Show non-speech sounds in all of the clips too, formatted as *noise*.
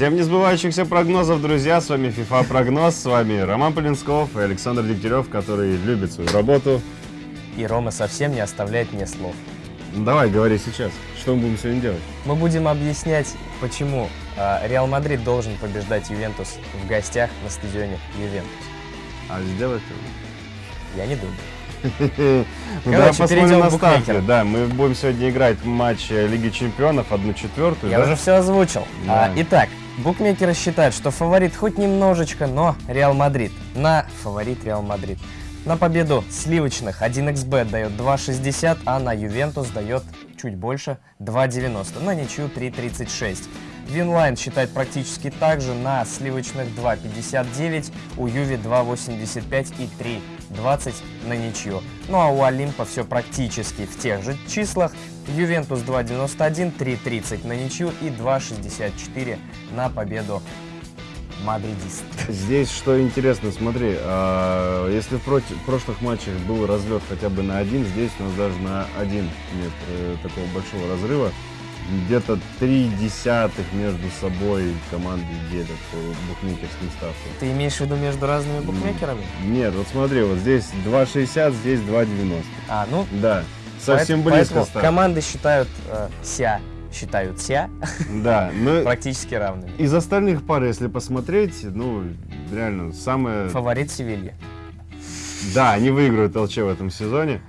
Всем несбывающихся прогнозов, друзья. С вами FIFA Прогноз. С вами Роман Полинсков и Александр Дегтярев, который любит свою работу. И Рома совсем не оставляет мне слов. Ну, давай, говори сейчас. Что мы будем сегодня делать? Мы будем объяснять, почему а, Реал Мадрид должен побеждать Ювентус в гостях на стадионе Ювентус. А сделать это? Я не думаю. *laughs* Ну, Короче, давай посмотрим перейдем на ставки. Да, мы будем сегодня играть матч э, Лиги Чемпионов, одну четвертую. Я да? уже все озвучил. Да. А, итак, букмекеры считают, что фаворит хоть немножечко, но Реал Мадрид. На фаворит Реал Мадрид. На победу сливочных 1xbet дает 2.60, а на Ювентус дает чуть больше 2.90. На ничью 3.36. Winline считает практически так же. На сливочных 2.59, у Юви 2.85 и 3.20 на ничью. Ну а у Олимпа все практически в тех же числах. Ювентус 2.91, 3.30 на ничью и 2.64 на победу мадридист. Здесь что интересно, смотри, а, если в проти- прошлых матчах был разлет хотя бы на один, здесь у нас даже на один нет э, такого большого разрыва. Где-то три десятых между собой команды делят по букмекерским ставкам. Ты имеешь в виду между разными букмекерами? Нет, вот смотри, вот здесь 2,60, здесь 2,90. А, ну, Да, совсем поэт- близко поэтому стало. команды считают э, ся, считают ся Да, но практически равными. из остальных пар, если посмотреть, ну, реально, самое... Фаворит Севильи. Да, они выиграют ЛЧ в этом сезоне.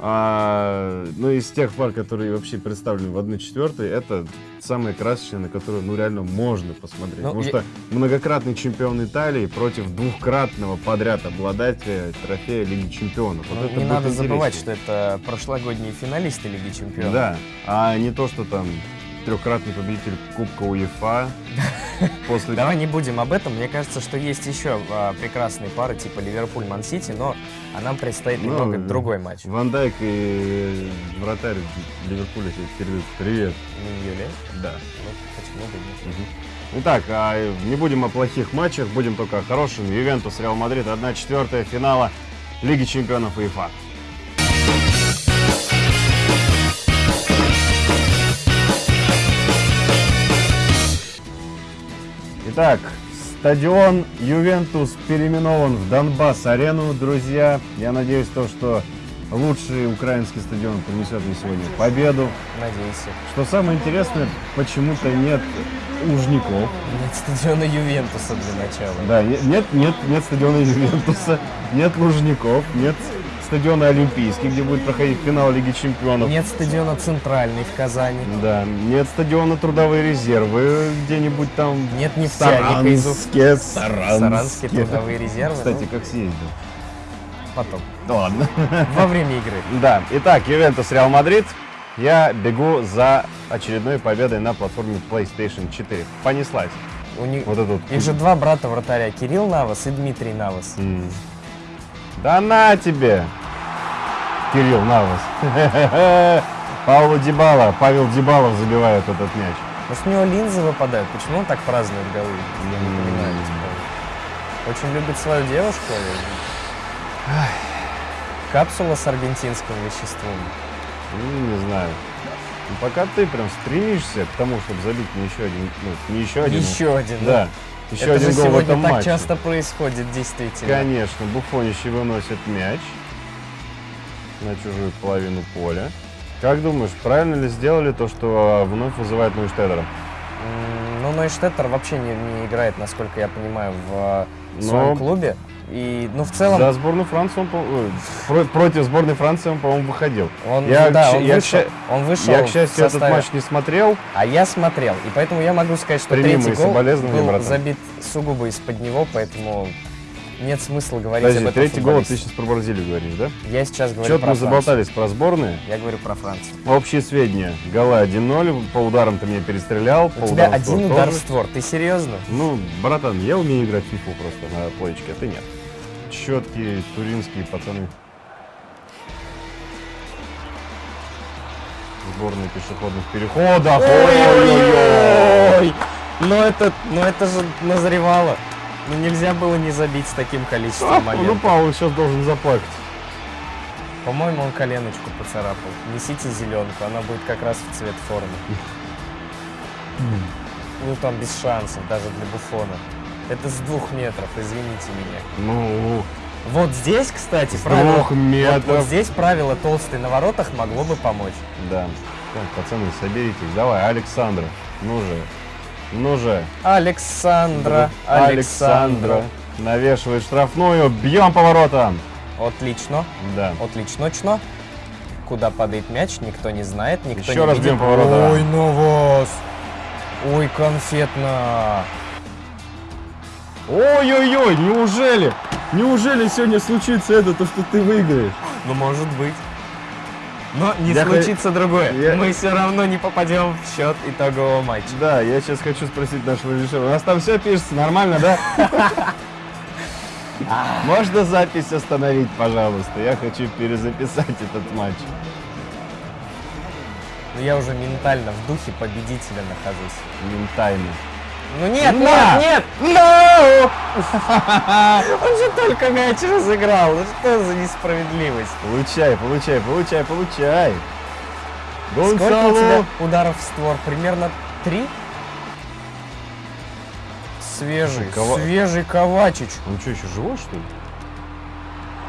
А, ну, из тех пар, которые вообще представлены в 1-4, это самые красочные, на которые, ну, реально можно посмотреть. Ну, Потому я- что многократный чемпион Италии против двухкратного подряд обладателя трофея Лиги Чемпионов. Вот Ну, это не надо забывать, что это прошлогодние финалисты Лиги Чемпионов. Да, а не то, что там трехкратный победитель Кубка УЕФА после... Давай не будем об этом. Мне кажется, что есть еще а, прекрасные пары, типа Ливерпуль-Ман-Сити, но а нам предстоит Ну, немного другой матч. Ван Дайк и вратарь Ливерпуля передают привет. Миньоле. Да. Ну, почему бы нет? Мгм. Итак, а, не будем о плохих матчах, будем только о хорошем. Ювентус, Реал Мадрид, 1-4 финала Лиги Чемпионов УЕФА. Итак, стадион Ювентус переименован в Донбасс-арену, друзья. Я надеюсь, то, что лучший украинский стадион принесет мне сегодня победу. Надеюсь. Что самое интересное, почему-то нет ужников. Нет стадиона Ювентуса для начала. Да, не- нет, нет, нет стадиона Ювентуса, нет лужников, нет стадиона Олимпийский, где будет проходить финал Лиги Чемпионов. Нет стадиона Центральный в Казани. Да, нет стадиона Трудовые резервы где-нибудь там. Нет в нефтяника из Уф- Саранске, Саранске. Саранские трудовые резервы. Кстати, ну, как съездил? потом. Да ладно. Во время игры. *laughs* Да, итак, Ювентус, Реал Мадрид. Я бегу за очередной победой на платформе PlayStation 4. Понеслась. У них, Вот этот. их же два брата вратаря, Кирилл Навас и Дмитрий Навас. М. Да на тебе! Кирилл Навас. *laughs* Пауло Дибала, Павел Дибалов забивает этот мяч. Но с него линзы выпадают. Почему он так празднует голы? Я не понимаю. типа. Очень любит свою девушку. Капсула с аргентинским веществом. Ну, не знаю. Ну, пока ты прям стремишься к тому, чтобы забить не еще один, ну, не еще один. Еще один. Да, еще Это один же гол в сегодня этом так матче. часто происходит, действительно. Конечно, Буфонищи выносит мяч на чужую половину поля. Как думаешь, правильно ли сделали то, что а, вновь вызывает Нойштедера? М, Ну, Нойштеттер вообще не, не играет, насколько я понимаю, в э, Но- своем клубе. И, ну, в целом, За сборную Франции он, про- против сборной Франции он, по-моему, выходил. он, Я, да, он я вышел, ща- он вышел Я, к в счастью, этот матч не смотрел. А я смотрел, и поэтому я могу сказать, что Прими третий гол был забит сугубо из-под него, поэтому нет смысла говорить Подожди, об этом третий гол, ты сейчас про Бразилию говоришь, да? Я сейчас говорю Что-то про мы Францию. заболтались про сборные. Я говорю про Францию. Общие сведения. Голы 1-0, по ударам ты меня перестрелял. У тебя в створ один удар в тоже. створ, ты серьезно? Ну, братан, я умею играть в фифу просто на плоечке, а ты нет. Четкие туринские пацаны. Сборная пешеходных переходов. Ой-ой-ой! Но это, но это же назревало. Ну нельзя было не забить с таким количеством А, моментов. ну, Павел сейчас должен заплакать. По-моему, он коленочку поцарапал. Несите зеленку, она будет как раз в цвет формы. *laughs* Ну там без шансов, даже для буфона. Это с двух метров, извините меня. Ну, Вот здесь, кстати, с правило... двух Вот, метров. вот здесь правило толстый на воротах могло бы помочь. Да. Так, пацаны, соберитесь. Давай, Александра. Ну же. Ну же. Александра, Александра. Навешивает штрафную. Бьем поворотом. Отлично, Да. отлично. Куда падает мяч, никто не знает, никто Еще не раз видит. бьем поворота. Ой, на вас! Ой, конфетно! Ой-ой-ой, неужели? Неужели сегодня случится это, то, что ты выиграешь? Ну, может быть. Но не Я случится другое. я- Мы все равно не попадем в счет итогового матча. Да, я сейчас хочу спросить нашего режиссера. У нас там все пишется нормально, да? *laughs* Можно запись остановить, пожалуйста? Я хочу перезаписать этот матч. Но я уже ментально в духе победителя нахожусь. Ментально. Ну нет, На! нет, нет! No! *laughs* Он же только мяч разыграл. Ну что за несправедливость? Получай, получай, получай, получай. Сколько у Гонсалу. тебя ударов в створ? Примерно три? Свежий, Кова- свежий Ковачич. Он что, еще живой, что ли?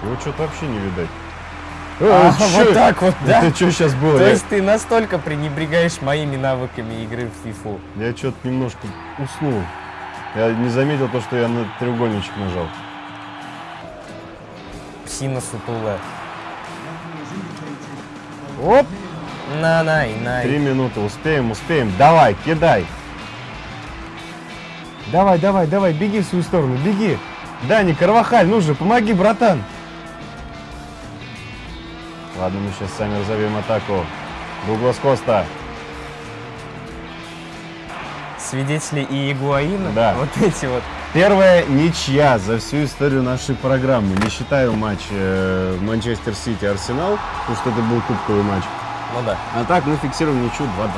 Его что-то вообще не видать. А, чё? вот так вот, да? Это что сейчас было? То Я- есть ты настолько пренебрегаешь моими навыками игры в фифу. Я что-то немножко уснул. Я не заметил то, что я на треугольничек нажал. Псина сутулая. Оп! На-най, най. Три минуты. Успеем, успеем. Давай, кидай. Давай, давай, давай, беги в свою сторону, беги. Дани, Карвахаль, ну же, помоги, братан. Ладно, мы сейчас сами разовьем атаку. Дуглас Коста. Свидетели и Игуаина. Да. Вот эти вот. Первая ничья за всю историю нашей программы. Не считаю матч э, Манчестер Сити Арсенал, потому что это был кубковый матч. Ну да. А так мы фиксируем ничью 2-2.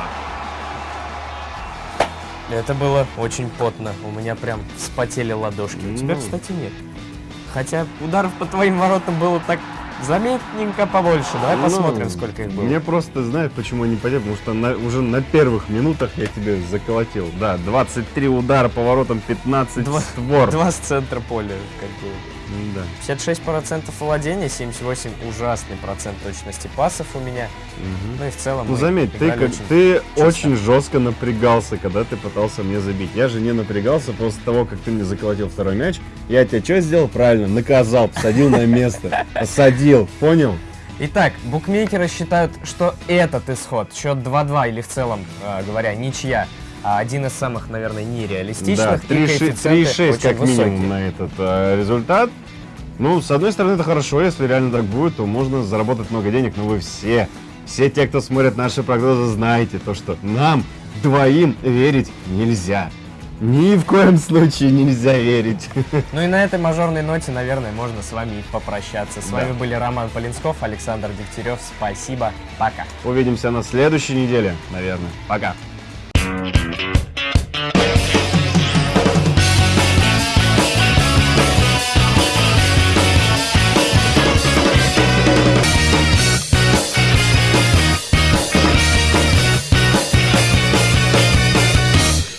Это было очень потно. У меня прям вспотели ладошки. У тебя, Ну. кстати, нет. Хотя ударов по твоим воротам было так заметненько побольше. Давай Ну, посмотрим, сколько их было. Мне просто, знаешь, почему не пойдет, потому что на- уже на первых минутах я тебе заколотил. Да, 23 удара по воротам, 15 Два- створ. Два с центра поля. Как бы. Да. 56% владения, 78 ужасный процент точности пасов у меня. Мгм. Ну и в целом Ну заметь, ты, как, очень ты очень жестко напрягался, когда ты пытался мне забить. Я же не напрягался после того, как ты мне заколотил второй мяч. Я тебя что сделал? Правильно, наказал, посадил на место. Посадил, понял? Итак, букмекеры считают, что этот исход, счет 2-2 или в целом, э, говоря, ничья, один из самых, наверное, Да, нереалистичных. и 3,6 коэффициенты 3,6 очень как высокие. минимум на этот э, результат. Ну, с одной стороны, это хорошо, если реально так будет, то можно заработать много денег, но вы все, все те, кто смотрит наши прогнозы, знаете то, что нам двоим верить нельзя. Ни в коем случае нельзя верить. Ну и на этой мажорной ноте, наверное, можно с вами и попрощаться. С Да. вами были Роман Полинсков, Александр Дегтярев. Спасибо. Пока. Увидимся на следующей неделе, наверное. Пока. Música